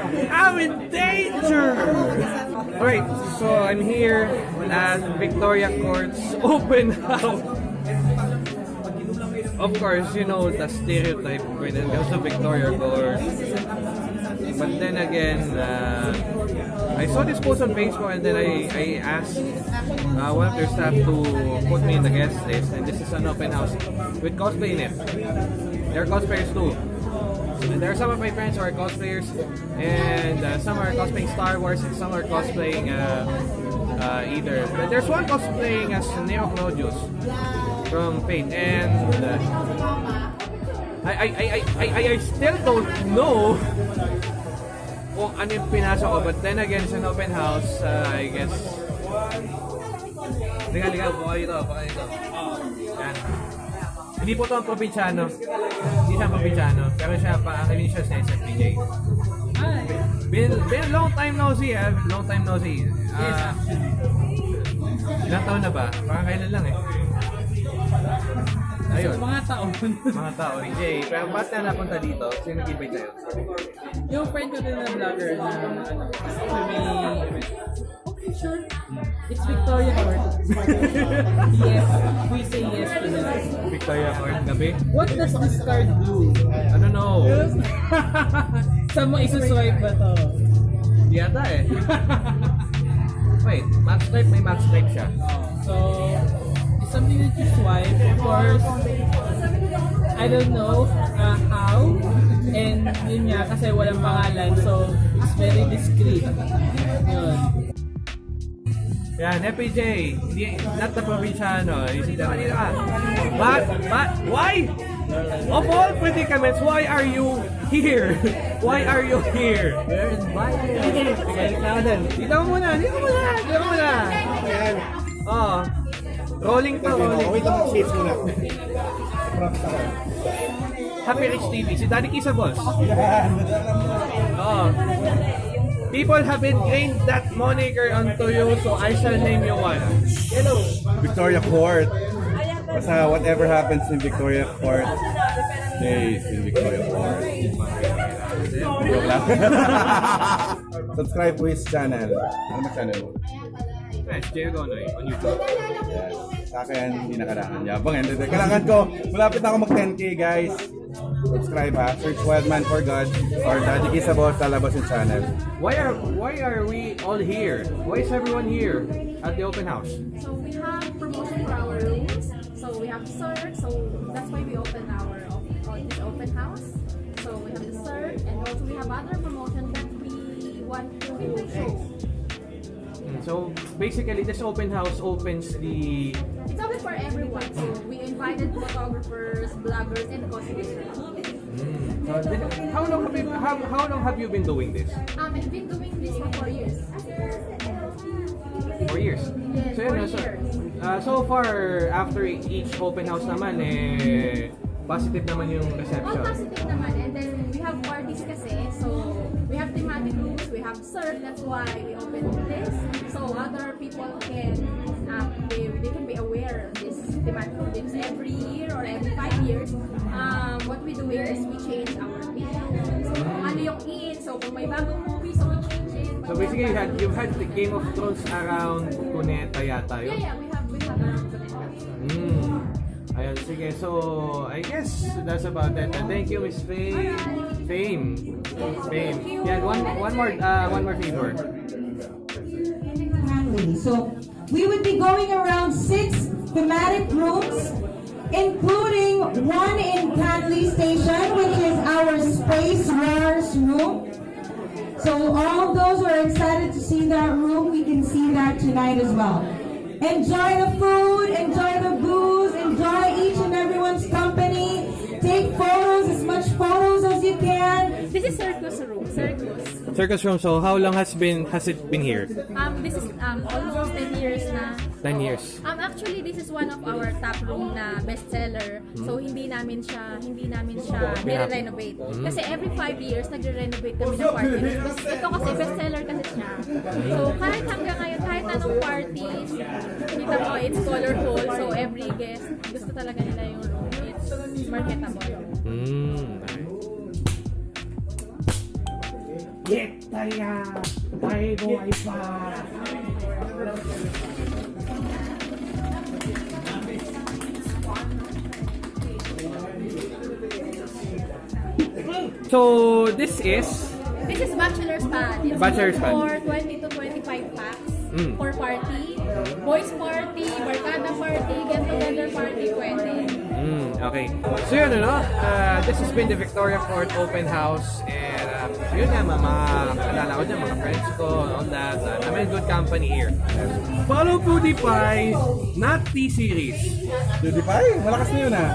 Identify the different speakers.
Speaker 1: I'm in danger! Alright, so I'm here at Victoria Court's open house. Of course, you know the stereotype when it comes to Victoria Court. But then again, uh, I saw this post on Facebook and then I, I asked uh, one of their staff to put me in the guest list and this is an open house with cosplay in it. There are cosplayers too. There are some of my friends who are cosplayers and uh, some are cosplaying Star Wars and some are cosplaying uh, uh, either. But there's one cosplaying as Neo Claudius from Fate and uh, I, I, I, I, I, still don't know kung ano yung pinasok ko. But then again, it's an open house, uh, I guess. Liga, liga, buka dito, buka dito. Yan. Hindi po ito ang probinsyano. Hindi siya probinsyano. Pero siya pa, ang hindi siya sa SFPJ. Been, been long time no see, ah. Long time no see. Ah, ilang taon na ba? Parang kailan lang eh. Ayun.
Speaker 2: Mga taon.
Speaker 1: Mga tao, EJ. Pero ba't na napunta dito? Sino nag-invite sa'yo?
Speaker 2: yung friend ko din na vlogger na ano, may sure. It's Victoria Court. yes, we say yes to that.
Speaker 1: Victoria Court gabi?
Speaker 2: What does this card do?
Speaker 1: I don't know.
Speaker 2: Saan mo isuswipe ba to?
Speaker 1: Di ata eh. Wait, max type may max type siya.
Speaker 2: So, it's something that you swipe. Of course, I don't know uh, how. And yun nga, kasi walang pangalan. So, it's very discreet. Yun.
Speaker 1: Yan, FPJ. Hindi, not the provinciano. Isip na kanina ka. But, but, why? Of all predicaments, why are you here? Why are you here?
Speaker 2: We're invited.
Speaker 1: Sige, ikaw din. Dito mo muna, dito mo muna, dito mo muna.
Speaker 3: Ayan.
Speaker 1: Oo. Rolling to, rolling.
Speaker 3: Wait lang, shades muna.
Speaker 1: Happy Rich TV, si Daddy Kisa Boss. Oo. People have ingrained that moniker onto you, so I shall name you one.
Speaker 3: Victoria Court. Basta whatever happens in Victoria Court, stays in Victoria Court. Joke lang. Subscribe to his channel. Ano ba channel mo?
Speaker 1: Yes, Jay Gonoy on YouTube.
Speaker 3: Yes. Sa akin, hindi na kailangan yabang. Hindi, hindi. Kailangan ko, malapit na ako mag 10k guys. Subscribe ha. Search Wildman for God or Daddy Kisabos lalabas yung channel.
Speaker 1: Why are why are we all here? Why is everyone here at the open house?
Speaker 4: So we have promotion for our rooms. So we have CERT. So that's why we open our uh, this open house. So we have the CERT and also we have other promotion that we want to show.
Speaker 1: Mm, So basically, this open house opens the
Speaker 4: It's open for everyone. So invited photographers, bloggers, and cosplayers.
Speaker 1: So, then, how long have you how, how long have you been doing this?
Speaker 4: Um, I've been doing this for four years.
Speaker 1: Four years.
Speaker 4: Yes,
Speaker 1: So, yun,
Speaker 4: four
Speaker 1: so,
Speaker 4: years.
Speaker 1: uh, so far after each open house naman eh positive naman yung reception.
Speaker 4: positive naman. And then we have parties kasi. So we have thematic rooms, we have CERT. That's why we opened this. So other people can, um, they, they can be aware thematic room. Because every year or every five years, um, what we do is we change our theme. So kung ano yung in, so kung may bagong movie, so we change it.
Speaker 1: So basically, you had you've had the Game of Thrones around Cuneta yata
Speaker 4: Yeah,
Speaker 1: yun.
Speaker 4: yeah, we have, we have around network.
Speaker 1: Mm. Ayun, sige. So, I guess that's about it. And thank you, Miss Fame. Fame. Fame. Yeah, one one more uh, one more favor.
Speaker 5: So we would be going around six thematic rooms, including one in Canley Station, which is our Space Wars room. So all those who are excited to see that room, we can see that tonight as well. Enjoy the food, enjoy the booze, enjoy each and everyone's company. Take photos, as much photos as you can.
Speaker 4: This is Circus Room, Circus.
Speaker 1: Circus Room, so how long has been has it been here?
Speaker 4: Um, this is um, almost 10 years na.
Speaker 1: 10 years.
Speaker 4: Um, actually, this is one of our top room na bestseller. So, hindi namin siya, hindi namin siya nire-renovate. Kasi every 5 years, nagre-renovate kami ng party. Ito kasi bestseller kasi siya. So, kahit hanggang ngayon, kahit anong parties, kita mo, it's colorful. So, every guest, gusto talaga nila yung room. It's marketable.
Speaker 1: Mm.
Speaker 6: Victoria! Ay, buhay pa!
Speaker 1: So, this is
Speaker 4: This is bachelor's pad. It's
Speaker 1: Bachelor's pad.
Speaker 4: for 20 to 25 packs
Speaker 1: Mm.
Speaker 4: for party. Boys party, barkada party, get-together party, pwede.
Speaker 1: Mm, okay. So yun, ano, uh, this has been the Victoria Court Open House and uh, yun nga, mga kakilala ko dyan, mga friends ko, all that. Uh, I'm in good company here. Follow PewDiePie, not T-Series.
Speaker 3: PewDiePie, malakas na yun ah.